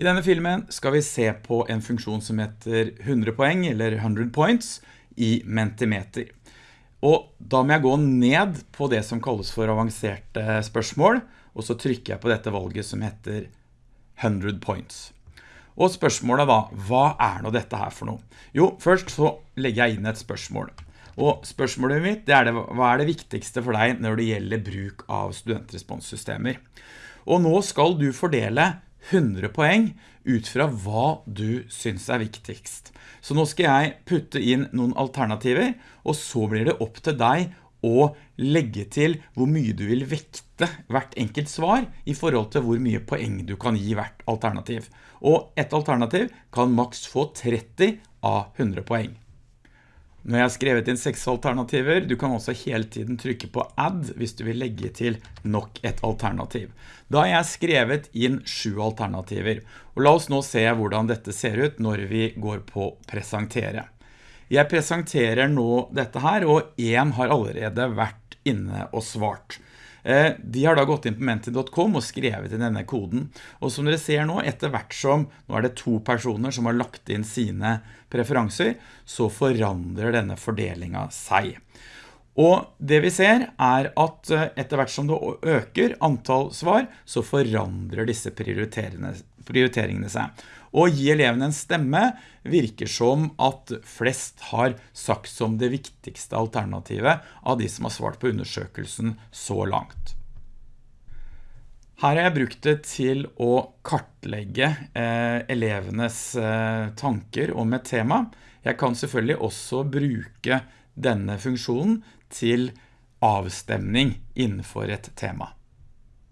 I denne filmen skal vi se på en funksjon som heter 100 poeng, eller 100 points, i Mentimeter. Og da må jeg gå ned på det som kalles for avanserte spørsmål, og så trykker jeg på dette valget som heter 100 points. Og spørsmålet da, hva er nå dette her for noe? Jo, først så legger jeg inn et spørsmål. Og spørsmålet mitt, det er det, hva er det viktigste for deg når det gjelder bruk av studentresponssystemer? Og nå skal du fordele 100 poeng ut fra hva du synes er viktigst. Så nå skal jeg putte inn noen alternativer, og så blir det opp til deg å legge til hvor mye du vil vekte hvert enkelt svar i forhold til hvor mye poeng du kan gi hvert alternativ. Og et alternativ kan maks få 30 av 100 poeng. Jeg har skrevet inn seks alternativer, du kan også hele tiden trykke på add hvis du vil legge til nok et alternativ. Da har jeg skrevet inn sju alternativer, og la oss nå se hvordan dette ser ut når vi går på presentere. Jeg presenterer nå dette her, og en har allerede vært inne og svart. Eh, de har da gått inn på menti.com og skrevet inn denne koden. Og som dere ser nå, etter hvert som, nå er det to personer som har lagt inn sine preferanser, så forandrer denne fordelingen seg. Og det vi ser er at eh, etter hvert som det øker antall svar, så forandrer disse prioriteringene seg. Å gi elevene en stemme virker som at flest har sagt som det viktigste alternativet av de som har svart på undersøkelsen så langt. Her har jeg brukt det til å kartlegge eh, elevenes eh, tanker om et tema. Jeg kan selvfølgelig også bruke denne funksjonen til avstemning innenfor et tema.